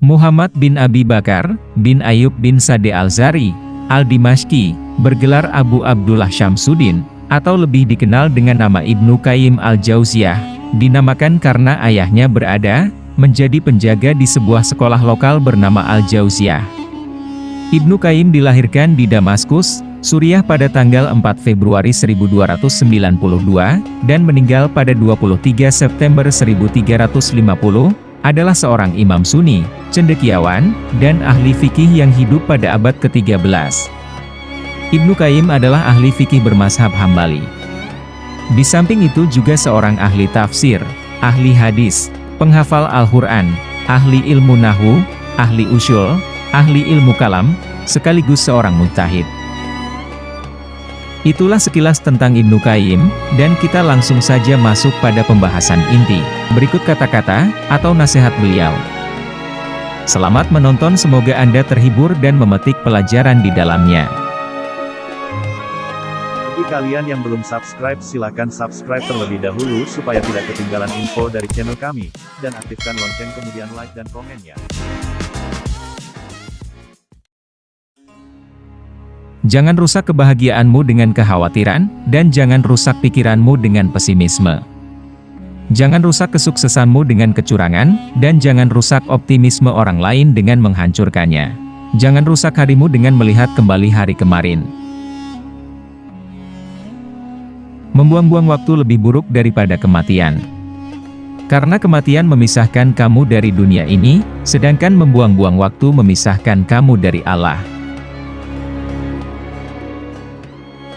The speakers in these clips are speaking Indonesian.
Muhammad bin Abi Bakar, bin Ayub bin Sade Al-Zari, Al-Dimashqi, bergelar Abu Abdullah Syamsuddin, atau lebih dikenal dengan nama Ibnu Qayyim Al-Jauziyah, dinamakan karena ayahnya berada, menjadi penjaga di sebuah sekolah lokal bernama Al-Jauziyah. Ibnu Qayyim dilahirkan di Damaskus, Suriah pada tanggal 4 Februari 1292, dan meninggal pada 23 September 1350, adalah seorang imam sunni, cendekiawan, dan ahli fikih yang hidup pada abad ke-13. Ibnu Qayyim adalah ahli fikih bermazhab Hambali. Di samping itu juga seorang ahli tafsir, ahli hadis, penghafal Al-Quran, ahli ilmu nahu, ahli usul, ahli ilmu kalam, sekaligus seorang mujtahid. Itulah sekilas tentang Ibnu Qayyim, dan kita langsung saja masuk pada pembahasan inti. Berikut kata-kata, atau nasihat beliau. Selamat menonton semoga Anda terhibur dan memetik pelajaran di dalamnya. Bagi kalian yang belum subscribe silahkan subscribe terlebih dahulu supaya tidak ketinggalan info dari channel kami, dan aktifkan lonceng kemudian like dan komennya. Jangan rusak kebahagiaanmu dengan kekhawatiran, dan jangan rusak pikiranmu dengan pesimisme. Jangan rusak kesuksesanmu dengan kecurangan, dan jangan rusak optimisme orang lain dengan menghancurkannya. Jangan rusak harimu dengan melihat kembali hari kemarin. Membuang-buang waktu lebih buruk daripada kematian. Karena kematian memisahkan kamu dari dunia ini, sedangkan membuang-buang waktu memisahkan kamu dari Allah.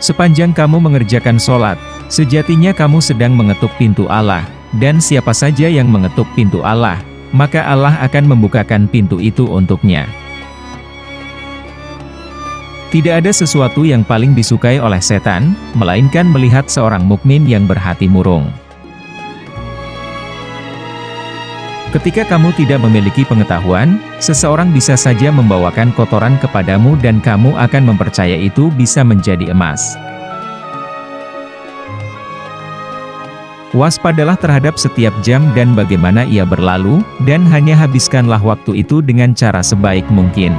Sepanjang kamu mengerjakan sholat, sejatinya kamu sedang mengetuk pintu Allah, dan siapa saja yang mengetuk pintu Allah, maka Allah akan membukakan pintu itu untuknya. Tidak ada sesuatu yang paling disukai oleh setan, melainkan melihat seorang mukmin yang berhati murung. Ketika kamu tidak memiliki pengetahuan, seseorang bisa saja membawakan kotoran kepadamu dan kamu akan mempercaya itu bisa menjadi emas. Waspadalah terhadap setiap jam dan bagaimana ia berlalu, dan hanya habiskanlah waktu itu dengan cara sebaik mungkin.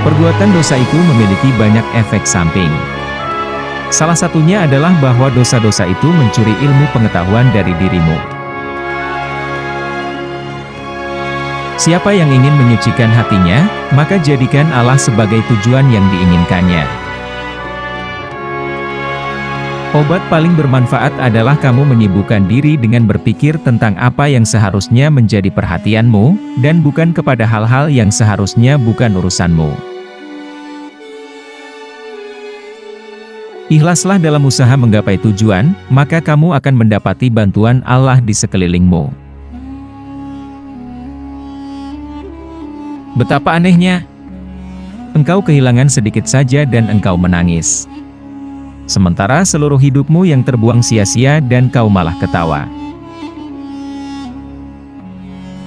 Perbuatan dosa itu memiliki banyak efek samping. Salah satunya adalah bahwa dosa-dosa itu mencuri ilmu pengetahuan dari dirimu. Siapa yang ingin menyucikan hatinya, maka jadikan Allah sebagai tujuan yang diinginkannya. Obat paling bermanfaat adalah kamu menyibukkan diri dengan berpikir tentang apa yang seharusnya menjadi perhatianmu, dan bukan kepada hal-hal yang seharusnya bukan urusanmu. Ikhlaslah dalam usaha menggapai tujuan, maka kamu akan mendapati bantuan Allah di sekelilingmu. Betapa anehnya! Engkau kehilangan sedikit saja dan engkau menangis. Sementara seluruh hidupmu yang terbuang sia-sia dan kau malah ketawa.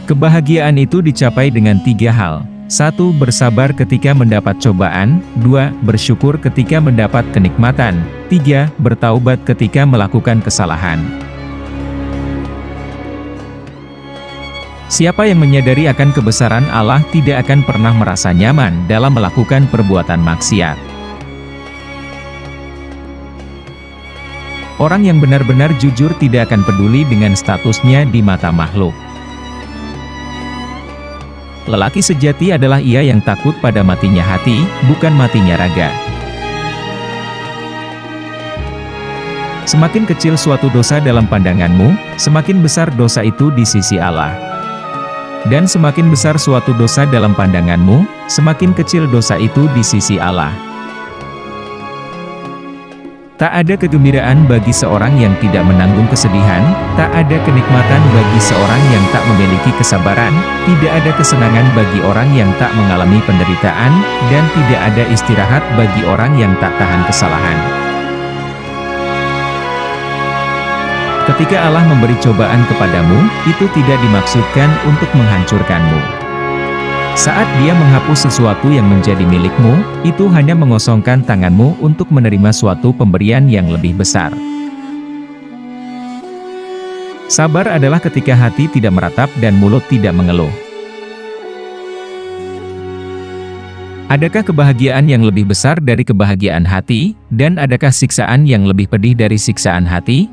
Kebahagiaan itu dicapai dengan tiga hal. 1. Bersabar ketika mendapat cobaan 2. Bersyukur ketika mendapat kenikmatan 3. Bertaubat ketika melakukan kesalahan Siapa yang menyadari akan kebesaran Allah tidak akan pernah merasa nyaman dalam melakukan perbuatan maksiat. Orang yang benar-benar jujur tidak akan peduli dengan statusnya di mata makhluk. Lelaki sejati adalah ia yang takut pada matinya hati, bukan matinya raga. Semakin kecil suatu dosa dalam pandanganmu, semakin besar dosa itu di sisi Allah. Dan semakin besar suatu dosa dalam pandanganmu, semakin kecil dosa itu di sisi Allah. Tak ada kegembiraan bagi seorang yang tidak menanggung kesedihan, tak ada kenikmatan bagi seorang yang tak memiliki kesabaran, tidak ada kesenangan bagi orang yang tak mengalami penderitaan, dan tidak ada istirahat bagi orang yang tak tahan kesalahan. Ketika Allah memberi cobaan kepadamu, itu tidak dimaksudkan untuk menghancurkanmu. Saat dia menghapus sesuatu yang menjadi milikmu, itu hanya mengosongkan tanganmu untuk menerima suatu pemberian yang lebih besar. Sabar adalah ketika hati tidak meratap dan mulut tidak mengeluh. Adakah kebahagiaan yang lebih besar dari kebahagiaan hati, dan adakah siksaan yang lebih pedih dari siksaan hati?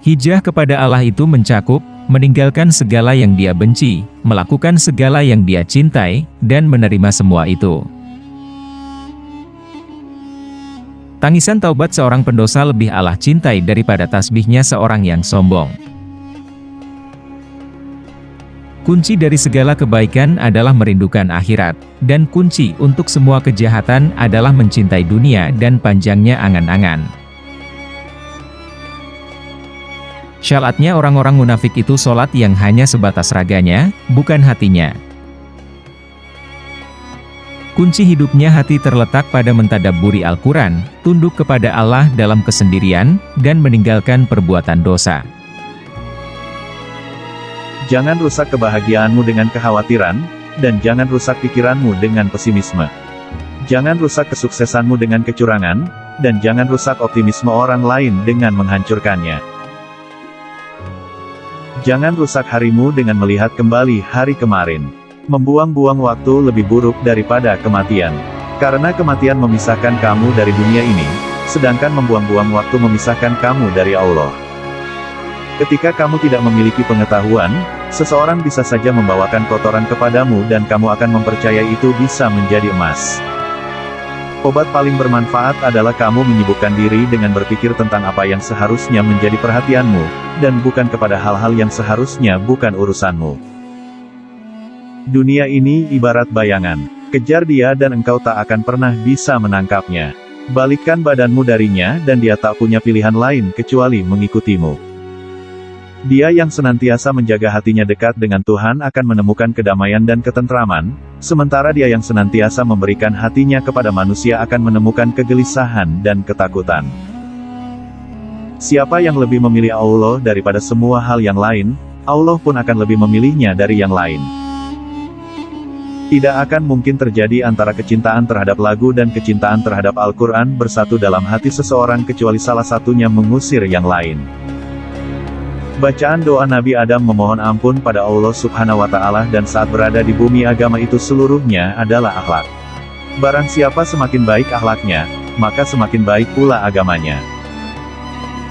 Hijrah kepada Allah itu mencakup, meninggalkan segala yang dia benci, melakukan segala yang dia cintai, dan menerima semua itu. Tangisan taubat seorang pendosa lebih Allah cintai daripada tasbihnya seorang yang sombong. Kunci dari segala kebaikan adalah merindukan akhirat, dan kunci untuk semua kejahatan adalah mencintai dunia dan panjangnya angan-angan. Syaratnya orang-orang munafik itu sholat yang hanya sebatas raganya, bukan hatinya. Kunci hidupnya hati terletak pada mentadaburi Al-Quran, tunduk kepada Allah dalam kesendirian, dan meninggalkan perbuatan dosa. Jangan rusak kebahagiaanmu dengan kekhawatiran, dan jangan rusak pikiranmu dengan pesimisme. Jangan rusak kesuksesanmu dengan kecurangan, dan jangan rusak optimisme orang lain dengan menghancurkannya. Jangan rusak harimu dengan melihat kembali hari kemarin. Membuang-buang waktu lebih buruk daripada kematian. Karena kematian memisahkan kamu dari dunia ini, sedangkan membuang-buang waktu memisahkan kamu dari Allah. Ketika kamu tidak memiliki pengetahuan, seseorang bisa saja membawakan kotoran kepadamu dan kamu akan mempercayai itu bisa menjadi emas. Obat paling bermanfaat adalah kamu menyibukkan diri dengan berpikir tentang apa yang seharusnya menjadi perhatianmu, dan bukan kepada hal-hal yang seharusnya bukan urusanmu. Dunia ini ibarat bayangan. Kejar dia dan engkau tak akan pernah bisa menangkapnya. Balikkan badanmu darinya dan dia tak punya pilihan lain kecuali mengikutimu. Dia yang senantiasa menjaga hatinya dekat dengan Tuhan akan menemukan kedamaian dan ketentraman, sementara dia yang senantiasa memberikan hatinya kepada manusia akan menemukan kegelisahan dan ketakutan. Siapa yang lebih memilih Allah daripada semua hal yang lain, Allah pun akan lebih memilihnya dari yang lain. Tidak akan mungkin terjadi antara kecintaan terhadap lagu dan kecintaan terhadap Al-Quran bersatu dalam hati seseorang kecuali salah satunya mengusir yang lain. Bacaan doa Nabi Adam memohon ampun pada Allah subhanahu wa ta'ala dan saat berada di bumi agama itu seluruhnya adalah akhlak. Barang siapa semakin baik akhlaknya, maka semakin baik pula agamanya.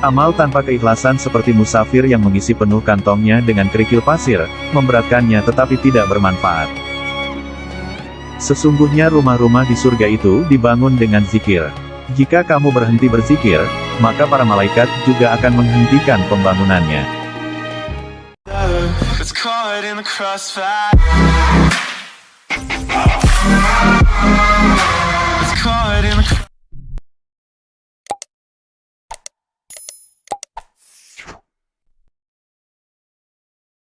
Amal tanpa keikhlasan seperti musafir yang mengisi penuh kantongnya dengan kerikil pasir, memberatkannya tetapi tidak bermanfaat. Sesungguhnya rumah-rumah di surga itu dibangun dengan zikir. Jika kamu berhenti berzikir, maka para malaikat juga akan menghentikan pembangunannya.